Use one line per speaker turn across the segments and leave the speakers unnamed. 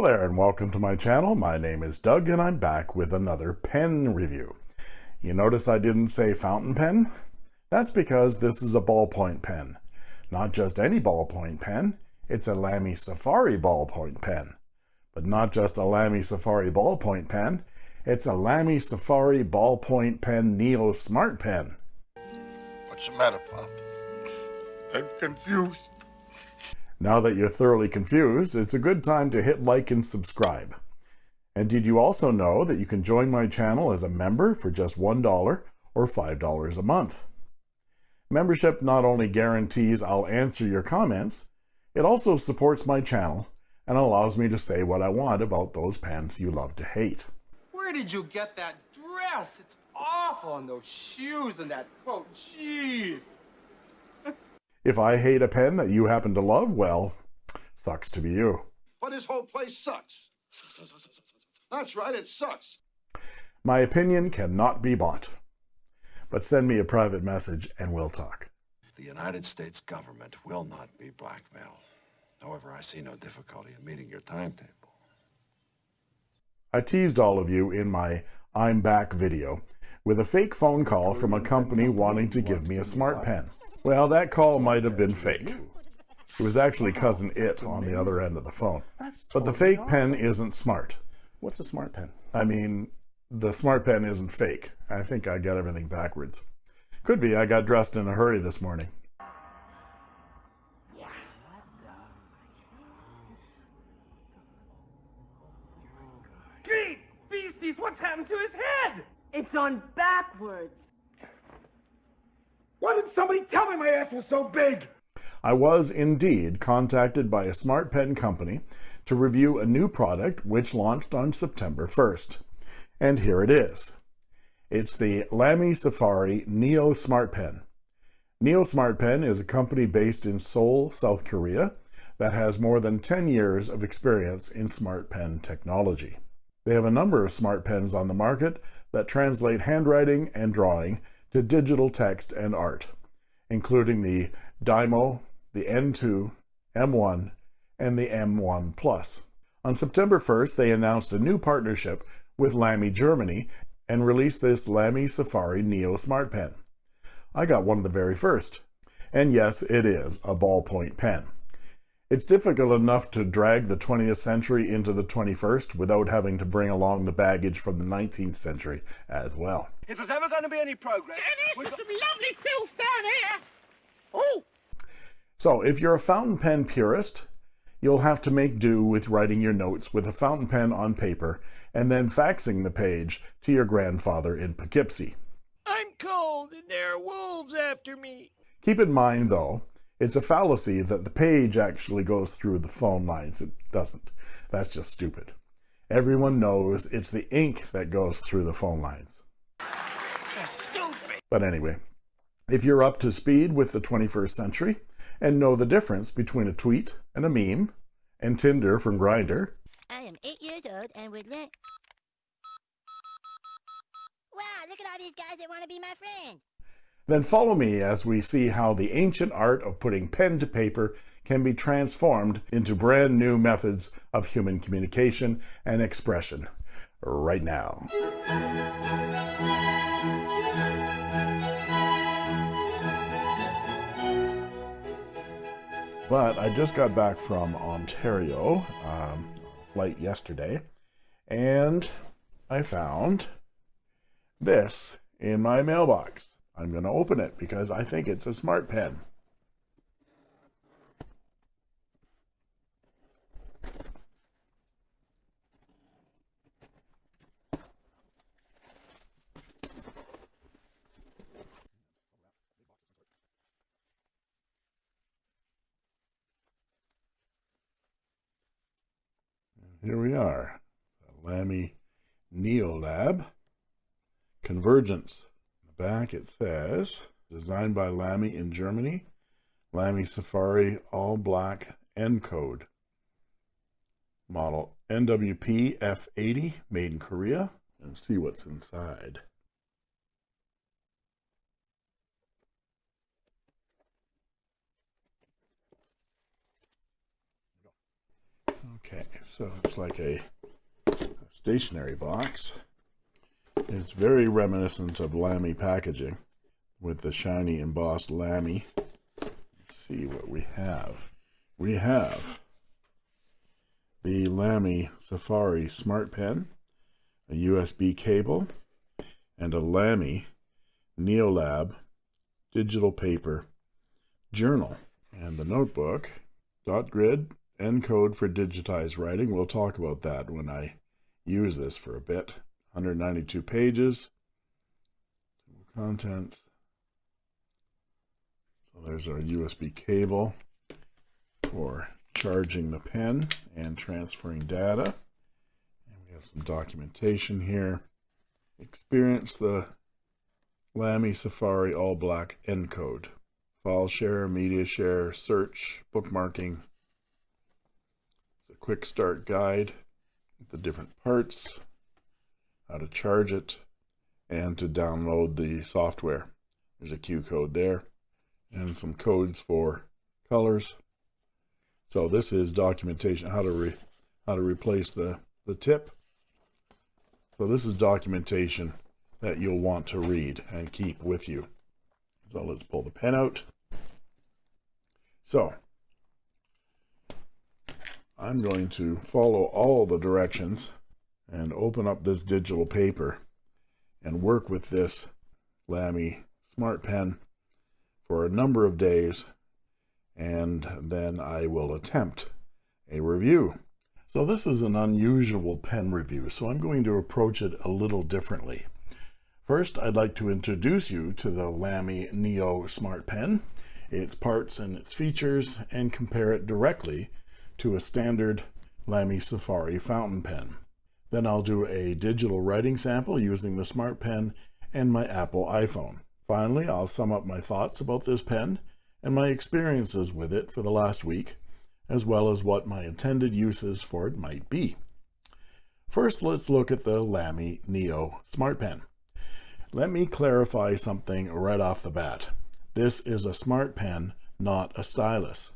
Hello there and welcome to my channel. My name is Doug and I'm back with another pen review. You notice I didn't say fountain pen? That's because this is a ballpoint pen. Not just any ballpoint pen, it's a Lamy Safari ballpoint pen. But not just a Lamy Safari ballpoint pen, it's a Lamy Safari ballpoint pen Neo Smart Pen.
What's the matter, Pop? I'm confused.
Now that you're thoroughly confused, it's a good time to hit like and subscribe. And did you also know that you can join my channel as a member for just $1 or $5 a month? Membership not only guarantees I'll answer your comments, it also supports my channel and allows me to say what I want about those pens you love to hate.
Where did you get that dress? It's awful, and those shoes and that coat. Jeez.
If I hate a pen that you happen to love, well, sucks to be you.
But his whole place sucks. That's right, it sucks.
My opinion cannot be bought. But send me a private message and we'll talk.
The United States government will not be blackmailed. However, I see no difficulty in meeting your timetable.
I teased all of you in my I'm back video with a fake phone call from a company wanting to give me a smart pen. Well, that call might have been fake. It was actually Cousin It on the other end of the phone. But the fake pen isn't smart.
What's a smart pen?
I mean, the smart pen isn't fake. I think I got everything backwards. Could be I got dressed in a hurry this morning.
Great beasties, what's happened to his head?
It's on backwards.
Why didn't somebody tell me my ass was so big?
I was indeed contacted by a smart pen company to review a new product which launched on September 1st. And here it is. It's the Lamy Safari Neo Smart Pen. Neo Smart Pen is a company based in Seoul, South Korea that has more than 10 years of experience in smart pen technology. They have a number of smart pens on the market that translate handwriting and drawing to digital text and art, including the Dimo, the N2, M1, and the M1 Plus. On September 1st, they announced a new partnership with Lamy Germany and released this Lamy Safari Neo Smart Pen. I got one of the very first. And yes, it is a ballpoint pen. It's difficult enough to drag the 20th century into the 21st without having to bring along the baggage from the 19th century as well.
If there's ever going to be any progress...
Dennis, there's some lovely filth down here. Oh,
So if you're a fountain pen purist, you'll have to make do with writing your notes with a fountain pen on paper and then faxing the page to your grandfather in Poughkeepsie.
I'm cold and there are wolves after me.
Keep in mind, though, it's a fallacy that the page actually goes through the phone lines. It doesn't. That's just stupid. Everyone knows it's the ink that goes through the phone lines.
So stupid.
But anyway, if you're up to speed with the 21st century and know the difference between a tweet and a meme and Tinder from Grindr,
I am eight years old and would like. Wow, look at all these guys that want to be my friend.
Then follow me as we see how the ancient art of putting pen to paper can be transformed into brand new methods of human communication and expression right now. But I just got back from Ontario, um, flight yesterday, and I found this in my mailbox. I'm going to open it because I think it's a smart pen. Here we are, Lamy Neolab Convergence. Back it says, designed by Lamy in Germany, Lamy Safari All Black Ncode. Model NWP F80, made in Korea. And see what's inside. Okay, so it's like a stationary box. It's very reminiscent of Lamy packaging with the shiny embossed Lamy. Let's see what we have. We have the Lamy Safari Smart Pen, a USB cable, and a Lamy Neolab digital paper journal. And the notebook, dot grid, Ncode for digitized writing. We'll talk about that when I use this for a bit. 192 pages. Contents. So there's our USB cable for charging the pen and transferring data. And we have some documentation here. Experience the Lamy Safari All Black Ncode. File share, media share, search, bookmarking. It's a quick start guide, the different parts, how to charge it, and to download the software. There's a Q code there, and some codes for colors. So this is documentation how to re, how to replace the the tip. So this is documentation that you'll want to read and keep with you. So let's pull the pen out. So I'm going to follow all the directions and open up this digital paper and work with this Lamy Smart Pen for a number of days and then I will attempt a review. So this is an unusual pen review, so I'm going to approach it a little differently. First, I'd like to introduce you to the Lamy Neo Smart Pen, its parts and its features, and compare it directly to a standard Lamy Safari fountain pen. Then I'll do a digital writing sample using the Smart Pen and my Apple iPhone. Finally, I'll sum up my thoughts about this pen and my experiences with it for the last week, as well as what my intended uses for it might be. First, let's look at the Lamy Neo Smart Pen. Let me clarify something right off the bat. This is a smart pen, not a stylus.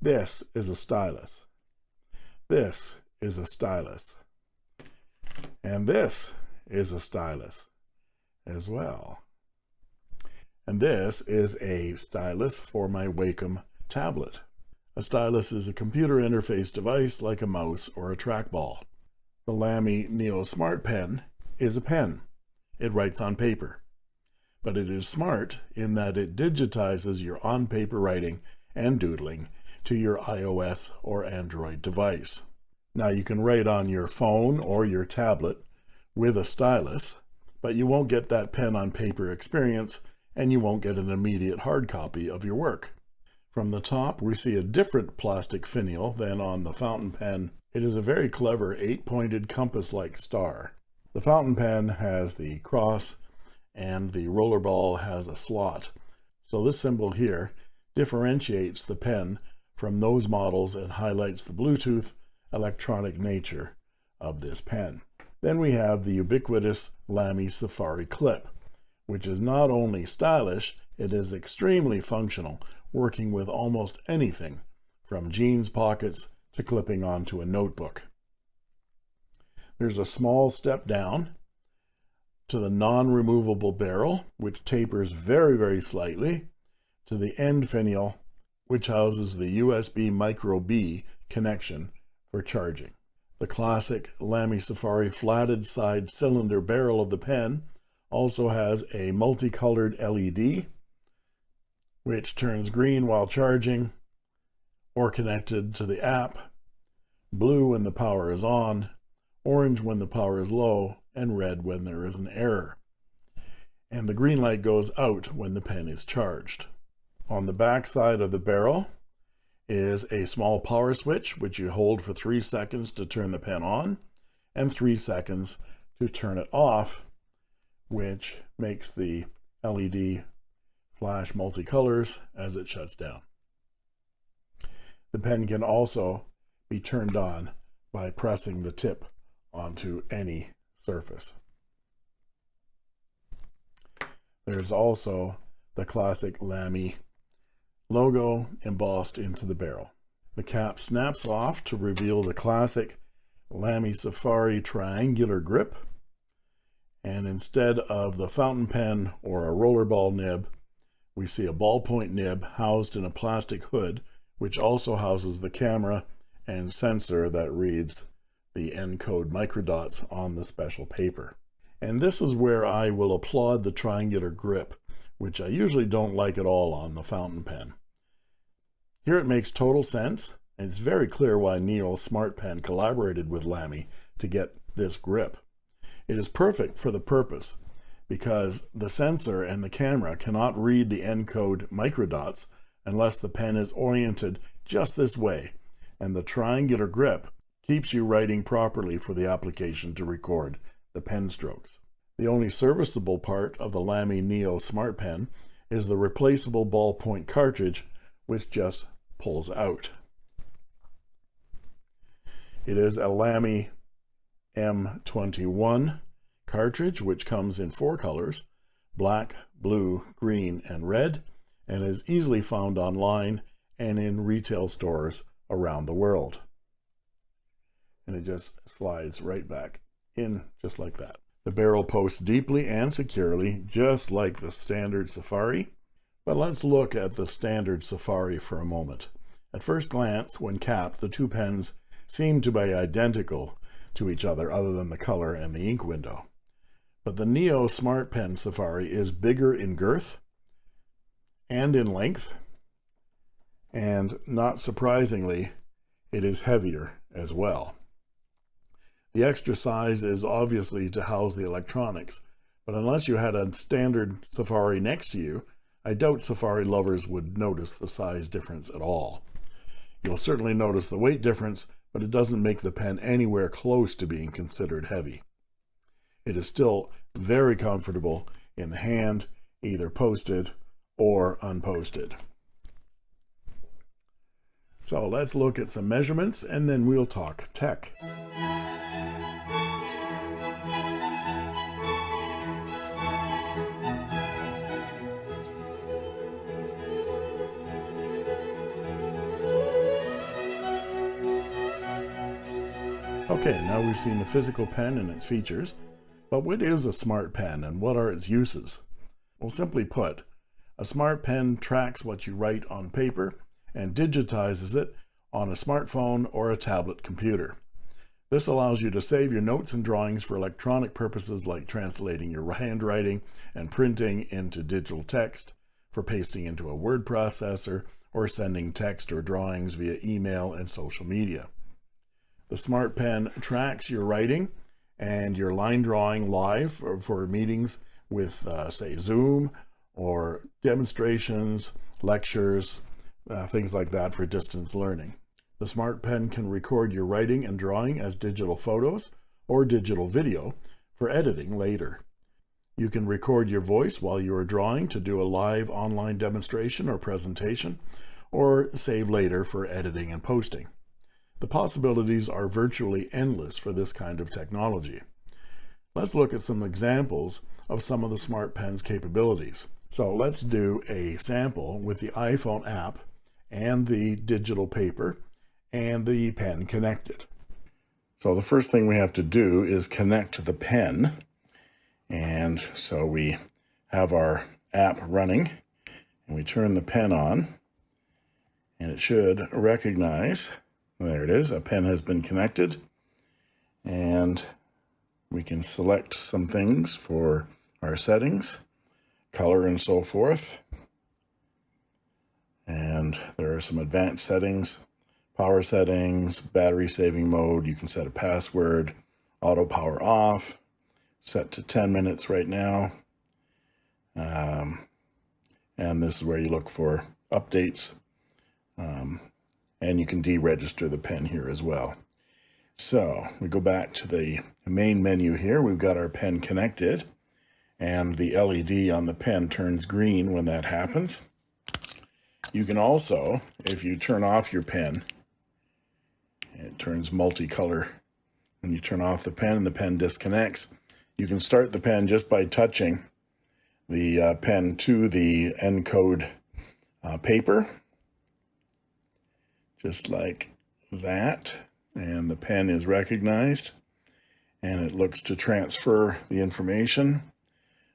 This is a stylus. This is a stylus. And this is a stylus as well. And this is a stylus for my Wacom tablet. A stylus is a computer interface device like a mouse or a trackball. The Lamy Neo Smart Pen is a pen. It writes on paper. But it is smart in that it digitizes your on-paper writing and doodling to your iOS or Android device. Now you can write on your phone or your tablet with a stylus, but you won't get that pen on paper experience and you won't get an immediate hard copy of your work. From the top, we see a different plastic finial than on the fountain pen. It is a very clever eight-pointed compass-like star. The fountain pen has the cross and the rollerball has a slot. So this symbol here differentiates the pen from those models and highlights the Bluetooth electronic nature of this pen. Then we have the ubiquitous Lamy Safari clip which is not only stylish, it is extremely functional, working with almost anything, from jeans pockets to clipping onto a notebook. There's a small step down to the non-removable barrel, which tapers very, very slightly, to the end finial, which houses the USB micro B connection for charging. The classic Lamy Safari flatted side cylinder barrel of the pen also has a multicolored LED, which turns green while charging or connected to the app, blue when the power is on, orange when the power is low, and red when there is an error. And the green light goes out when the pen is charged. On the back side of the barrel is a small power switch, which you hold for three seconds to turn the pen on and three seconds to turn it off which makes the LED flash multicolors as it shuts down. The pen can also be turned on by pressing the tip onto any surface. There's also the classic Lamy logo embossed into the barrel. The cap snaps off to reveal the classic Lamy Safari triangular grip. And instead of the fountain pen or a rollerball nib, we see a ballpoint nib housed in a plastic hood, which also houses the camera and sensor that reads the Ncode microdots on the special paper. And this is where I will applaud the triangular grip, which I usually don't like at all on the fountain pen. Here it makes total sense, and it's very clear why Neo Smart Pen collaborated with Lamy to get this grip. It is perfect for the purpose because the sensor and the camera cannot read the Ncode microdots unless the pen is oriented just this way, and the triangular grip keeps you writing properly for the application to record the pen strokes. The only serviceable part of the Lamy Neo Smart Pen is the replaceable ballpoint cartridge, which just pulls out. It is a Lamy M21 cartridge, which comes in four colors, black, blue, green, and red, and is easily found online and in retail stores around the world. And it just slides right back in just like that. The barrel posts deeply and securely, just like the standard Safari. But let's look at the standard Safari for a moment. At first glance, when capped, the two pens seem to be identical to each other other than the color and the ink window. But the Neo Smart Pen Safari is bigger in girth and in length, and not surprisingly, it is heavier as well. The extra size is obviously to house the electronics, but unless you had a standard Safari next to you, I doubt Safari lovers would notice the size difference at all. You'll certainly notice the weight difference but it doesn't make the pen anywhere close to being considered heavy. It is still very comfortable in the hand, either posted or unposted. So let's look at some measurements and then we'll talk tech. Okay, now we've seen the physical pen and its features, but what is a smart pen and what are its uses? Well, simply put, a smart pen tracks what you write on paper and digitizes it on a smartphone or a tablet computer. This allows you to save your notes and drawings for electronic purposes like translating your handwriting and printing into digital text, for pasting into a word processor, or sending text or drawings via email and social media. The Smart Pen tracks your writing and your line drawing live for, for meetings with, uh, say, Zoom or demonstrations, lectures, uh, things like that for distance learning. The Smart Pen can record your writing and drawing as digital photos or digital video for editing later. You can record your voice while you are drawing to do a live online demonstration or presentation, or save later for editing and posting. The possibilities are virtually endless for this kind of technology. Let's look at some examples of some of the Smart Pen's capabilities. So let's do a sample with the iPhone app and the digital paper and the pen connected. So the first thing we have to do is connect the pen. And so we have our app running and we turn the pen on and it should recognize there it is. A pen has been connected. And we can select some things for our settings, color and so forth. And there are some advanced settings, power settings, battery saving mode. You can set a password, auto power off, set to 10 minutes right now. Um, and this is where you look for updates. Um, and you can deregister the pen here as well. So we go back to the main menu here. We've got our pen connected and the LED on the pen turns green when that happens. You can also, if you turn off your pen, it turns multicolor. When you turn off the pen and the pen disconnects, you can start the pen just by touching the uh, pen to the Ncode uh, paper just like that. And the pen is recognized and it looks to transfer the information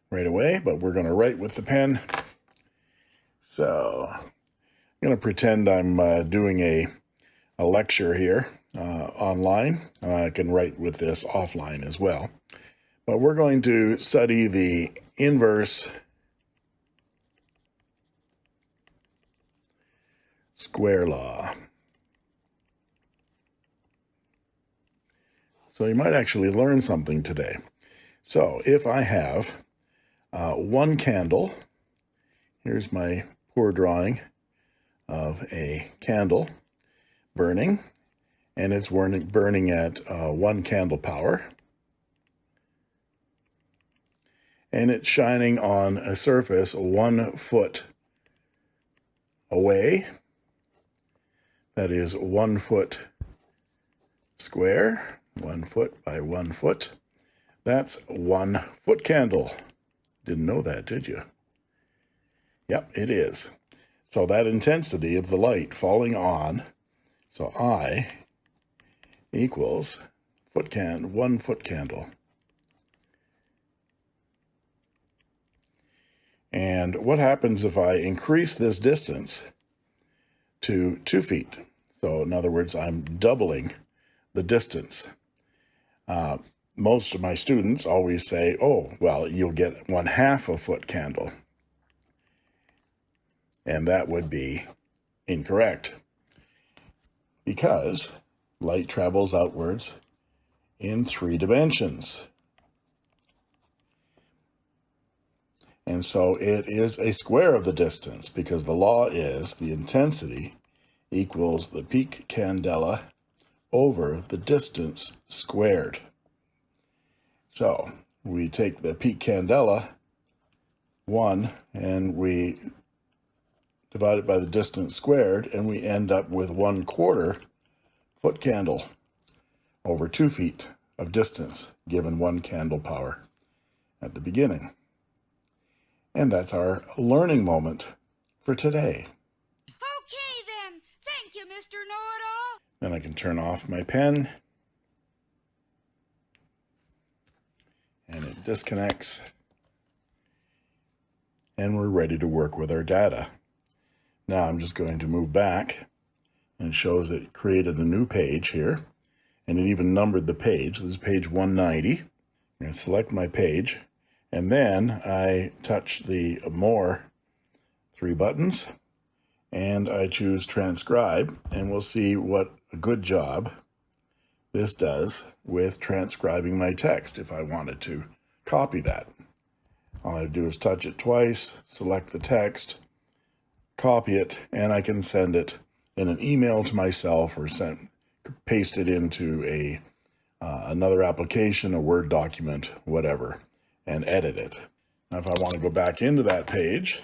right away, but we're going to write with the pen. So I'm going to pretend I'm uh, doing a, a lecture here uh, online. I can write with this offline as well. But we're going to study the inverse square law. So you might actually learn something today. So if I have uh, one candle, here's my poor drawing of a candle burning, and it's burning, at uh, one candle power. And it's shining on a surface one foot away. That is one foot square one foot by one foot. That's one foot candle. Didn't know that, did you? Yep, it is. So that intensity of the light falling on, so I equals foot can one foot candle. And what happens if I increase this distance to two feet? So in other words, I'm doubling the distance. Uh, most of my students always say, oh, well, you'll get one half a foot candle. And that would be incorrect because light travels outwards in three dimensions. And so it is a square of the distance because the law is the intensity equals the peak candela over the distance squared. So we take the peak candela, 1, and we divide it by the distance squared, and we end up with 1 quarter foot candle over 2 feet of distance, given 1 candle power at the beginning. And that's our learning moment for today.
Okay then. Thank you, Mr. Know-It-All.
Then I can turn off my pen. And it disconnects. And we're ready to work with our data. Now I'm just going to move back and it shows it created a new page here. And it even numbered the page. This is page 190. I'm going to select my page. And then I touch the more three buttons and I choose transcribe and we'll see what good job this does with transcribing my text if I wanted to copy that. All I do is touch it twice, select the text, copy it, and I can send it in an email to myself or send, paste it into a uh, another application, a Word document, whatever, and edit it. Now, if I want to go back into that page,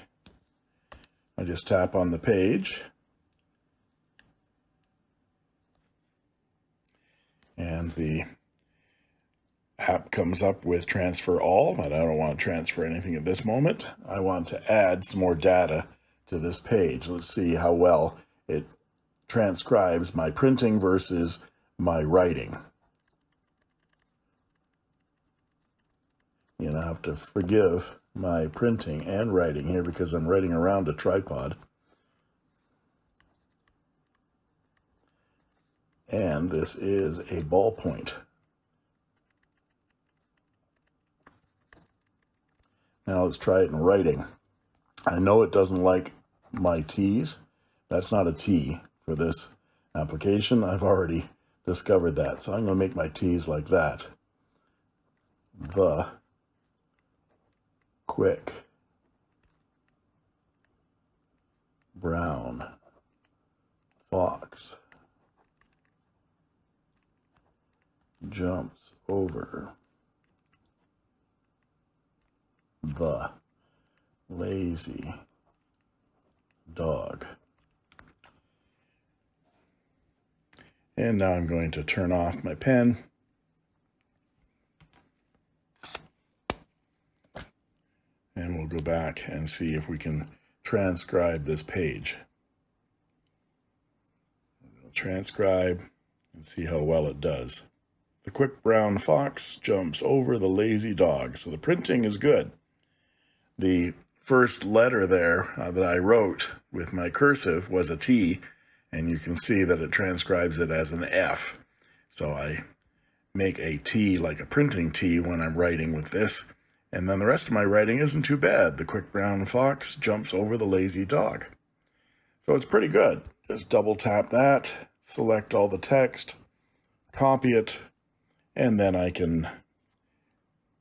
I just tap on the page and the app comes up with transfer all, but I don't want to transfer anything at this moment. I want to add some more data to this page. Let's see how well it transcribes my printing versus my writing. You know, I have to forgive my printing and writing here because I'm writing around a tripod. And this is a ballpoint. Now let's try it in writing. I know it doesn't like my T's. That's not a T for this application. I've already discovered that. So I'm going to make my T's like that. The quick brown fox jumps over the lazy dog. And now I'm going to turn off my pen. And we'll go back and see if we can transcribe this page. transcribe and see how well it does. The quick brown fox jumps over the lazy dog. So the printing is good. The first letter there uh, that I wrote with my cursive was a T, and you can see that it transcribes it as an F. So I make a T like a printing T when I'm writing with this. And then the rest of my writing isn't too bad. The quick brown fox jumps over the lazy dog. So it's pretty good. Just double tap that, select all the text, copy it, and then I can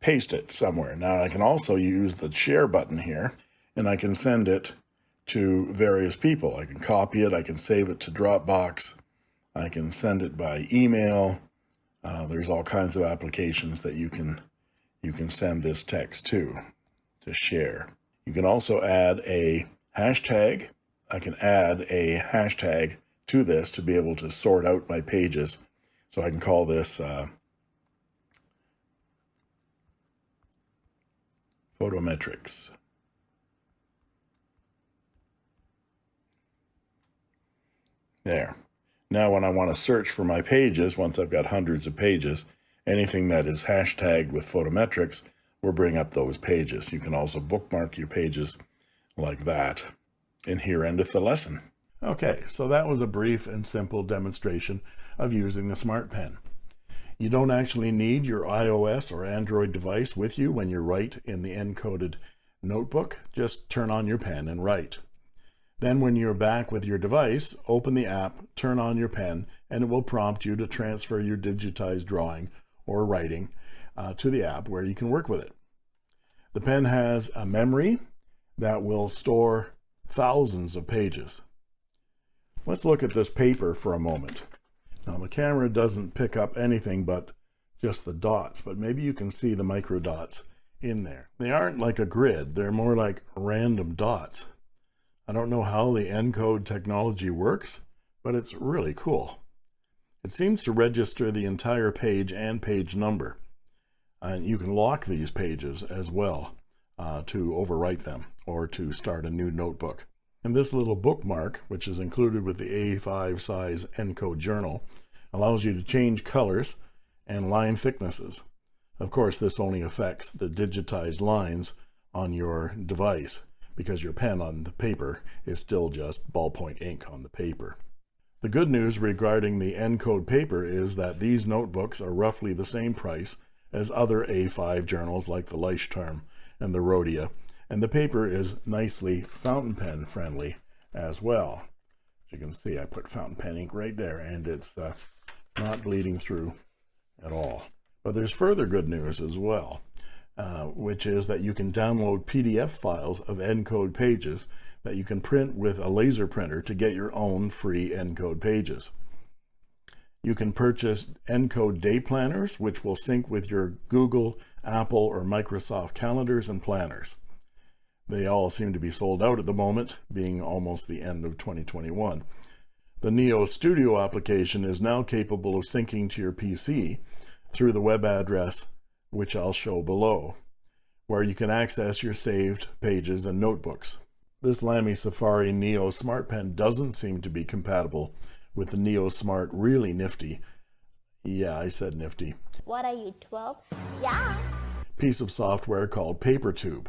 paste it somewhere. Now I can also use the share button here and I can send it to various people. I can copy it, I can save it to Dropbox, I can send it by email. Uh, there's all kinds of applications that you can you can send this text to to share. You can also add a hashtag. I can add a hashtag to this to be able to sort out my pages. So I can call this uh, photometrics. There. Now when I want to search for my pages, once I've got hundreds of pages, anything that is hashtagged with photometrics will bring up those pages. You can also bookmark your pages like that. And here endeth the lesson. Okay, so that was a brief and simple demonstration of using the Smart Pen. You don't actually need your iOS or Android device with you when you write in the encoded notebook. Just turn on your pen and write. Then when you're back with your device, open the app, turn on your pen, and it will prompt you to transfer your digitized drawing or writing uh, to the app where you can work with it. The pen has a memory that will store thousands of pages. Let's look at this paper for a moment. Now the camera doesn't pick up anything but just the dots, but maybe you can see the micro dots in there. They aren't like a grid, they're more like random dots. I don't know how the Ncode technology works, but it's really cool. It seems to register the entire page and page number. And you can lock these pages as well uh, to overwrite them or to start a new notebook. And this little bookmark, which is included with the A5 size Ncode journal, allows you to change colors and line thicknesses. Of course, this only affects the digitized lines on your device because your pen on the paper is still just ballpoint ink on the paper. The good news regarding the Ncode paper is that these notebooks are roughly the same price as other A5 journals like the Leuchtturm and the Rhodia and the paper is nicely fountain pen friendly as well. As you can see, I put fountain pen ink right there and it's uh, not bleeding through at all. But there's further good news as well, uh, which is that you can download PDF files of Ncode pages that you can print with a laser printer to get your own free Ncode pages. You can purchase Ncode day planners, which will sync with your Google, Apple, or Microsoft calendars and planners. They all seem to be sold out at the moment, being almost the end of 2021. The Neo Studio application is now capable of syncing to your PC through the web address, which I'll show below, where you can access your saved pages and notebooks. This Lamy Safari Neo Smart Pen doesn't seem to be compatible with the Neo Smart Really Nifty. Yeah, I said nifty.
What are you, 12? Yeah.
Piece of software called PaperTube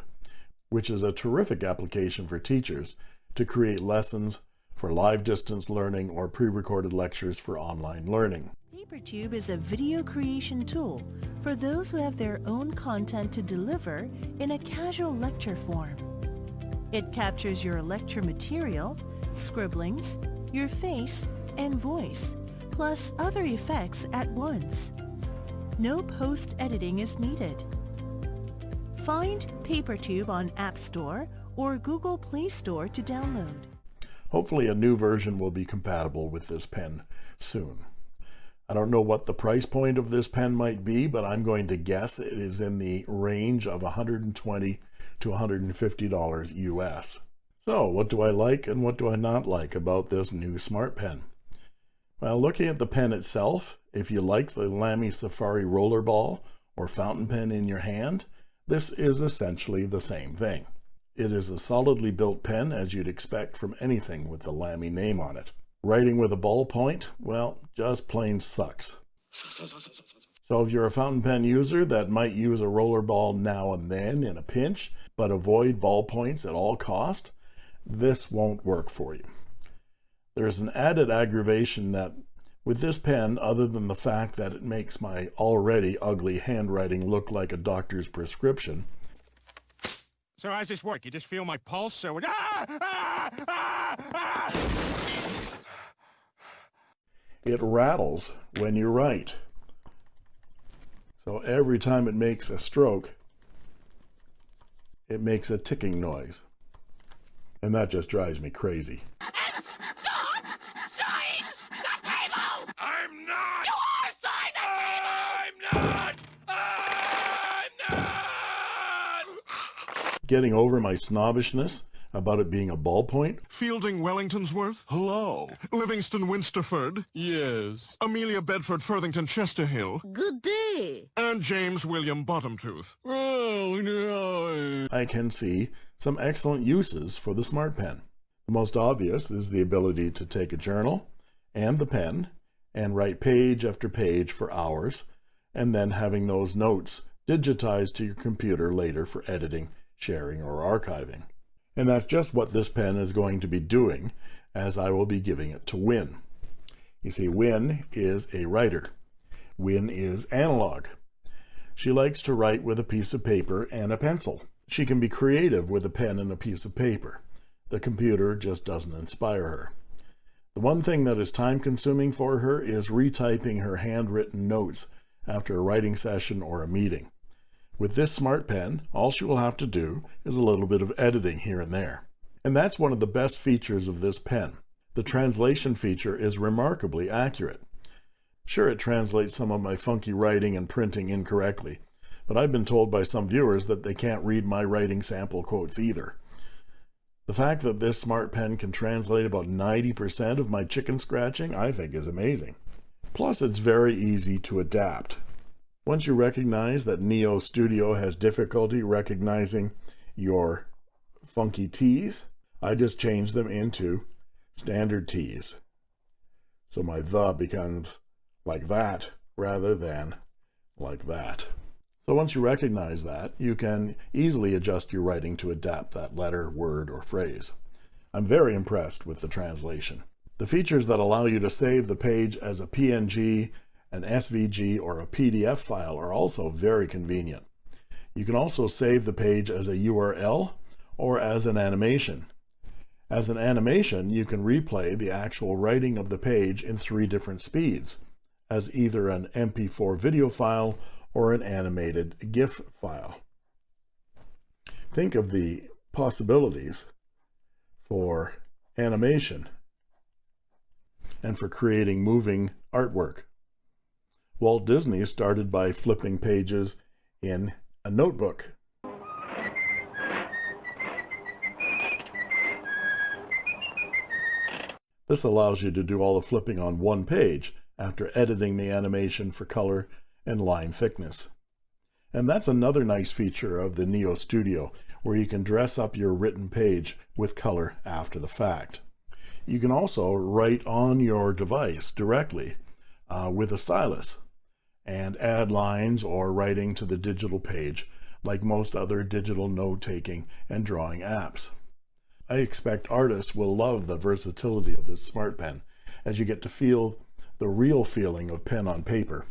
which is a terrific application for teachers to create lessons for live distance learning or pre-recorded lectures for online learning.
PaperTube is a video creation tool for those who have their own content to deliver in a casual lecture form. It captures your lecture material, scribblings, your face, and voice, plus other effects at once. No post-editing is needed. Find PaperTube on App Store or Google Play Store to download.
Hopefully a new version will be compatible with this pen soon. I don't know what the price point of this pen might be, but I'm going to guess it is in the range of 120 to $150 US. So what do I like and what do I not like about this new smart pen? Well, looking at the pen itself, if you like the Lamy Safari rollerball or fountain pen in your hand, this is essentially the same thing. It is a solidly built pen as you'd expect from anything with the Lamy name on it. Writing with a ballpoint, well, just plain sucks. So if you're a fountain pen user that might use a rollerball now and then in a pinch, but avoid ballpoints at all cost, this won't work for you. There's an added aggravation that with this pen, other than the fact that it makes my already ugly handwriting look like a doctor's prescription,
So how's this work? You just feel my pulse? So it... Ah! Ah! Ah!
It rattles when you write. So every time it makes a stroke, it makes a ticking noise. And that just drives me crazy. Getting over my snobbishness about it being a ballpoint,
Fielding Wellingtonsworth? Hello. Livingston Winsterford? Yes. Amelia Bedford Furthington Chesterhill?
Good day.
And James William Bottomtooth? Oh, no.
I can see some excellent uses for the Smart Pen. The most obvious is the ability to take a journal and the pen and write page after page for hours, and then having those notes digitized to your computer later for editing, sharing, or archiving. And that's just what this pen is going to be doing, as I will be giving it to Win. You see, Win is a writer. Win is analog. She likes to write with a piece of paper and a pencil. She can be creative with a pen and a piece of paper. The computer just doesn't inspire her. The one thing that is time consuming for her is retyping her handwritten notes after a writing session or a meeting. With this smart pen, all she will have to do is a little bit of editing here and there. And that's one of the best features of this pen. The translation feature is remarkably accurate. Sure, it translates some of my funky writing and printing incorrectly, but I've been told by some viewers that they can't read my writing sample quotes either. The fact that this smart pen can translate about 90% of my chicken scratching, I think is amazing. Plus, it's very easy to adapt. Once you recognize that Neo Studio has difficulty recognizing your funky T's, I just change them into standard T's. So my the becomes like that rather than like that. So once you recognize that, you can easily adjust your writing to adapt that letter, word, or phrase. I'm very impressed with the translation. The features that allow you to save the page as a PNG, an SVG, or a PDF file are also very convenient. You can also save the page as a URL or as an animation. As an animation, you can replay the actual writing of the page in three different speeds, as either an MP4 video file or an animated GIF file. Think of the possibilities for animation and for creating moving artwork. Walt Disney started by flipping pages in a notebook. This allows you to do all the flipping on one page after editing the animation for color and line thickness. And that's another nice feature of the Neo Studio, where you can dress up your written page with color after the fact. You can also write on your device directly uh, with a stylus and add lines or writing to the digital page like most other digital note-taking and drawing apps. I expect artists will love the versatility of this smart pen as you get to feel the real feeling of pen on paper.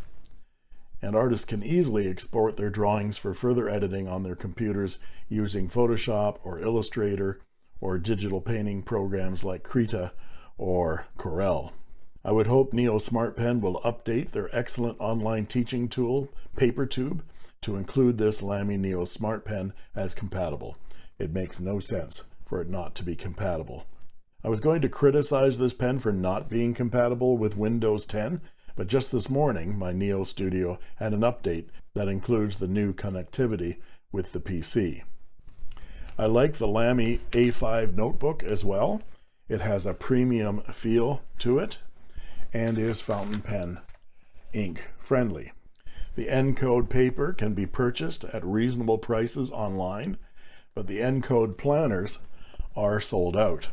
And artists can easily export their drawings for further editing on their computers using Photoshop or Illustrator or digital painting programs like Krita or Corel. I would hope Neo Smart Pen will update their excellent online teaching tool, PaperTube, to include this Lamy Neo Smart Pen as compatible. It makes no sense for it not to be compatible. I was going to criticize this pen for not being compatible with Windows 10, but just this morning, my Neo Studio had an update that includes the new connectivity with the PC. I like the Lamy A5 notebook as well. It has a premium feel to it and is fountain pen ink friendly. The Ncode paper can be purchased at reasonable prices online, but the Ncode planners are sold out.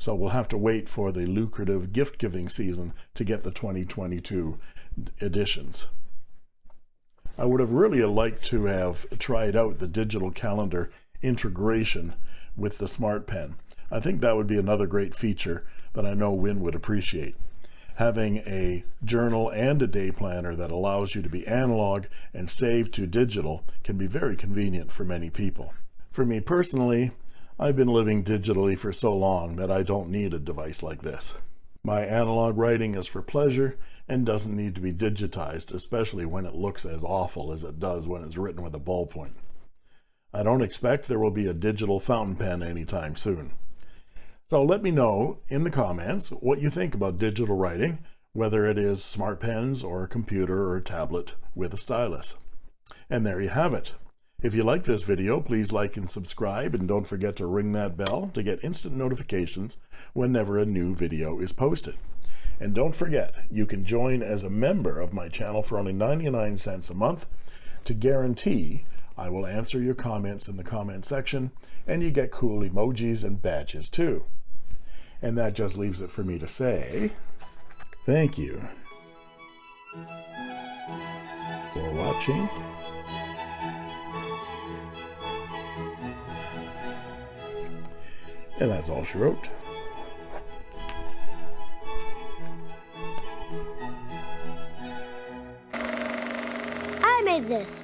so we'll have to wait for the lucrative gift-giving season to get the 2022 editions. I would have really liked to have tried out the digital calendar integration with the Smart Pen. I think that would be another great feature that I know Win would appreciate. Having a journal and a day planner that allows you to be analog and save to digital can be very convenient for many people. For me personally, I've been living digitally for so long that I don't need a device like this. My analog writing is for pleasure and doesn't need to be digitized, especially when it looks as awful as it does when it's written with a ballpoint. I don't expect there will be a digital fountain pen anytime soon. So let me know in the comments what you think about digital writing, whether it is smart pens or a computer or a tablet with a stylus. And there you have it. If you like this video, please like and subscribe and don't forget to ring that bell to get instant notifications whenever a new video is posted. And don't forget, you can join as a member of my channel for only 99 cents a month to guarantee I will answer your comments in the comment section and you get cool emojis and badges too. And that just leaves it for me to say, thank you for watching. And that's all she wrote. I made this.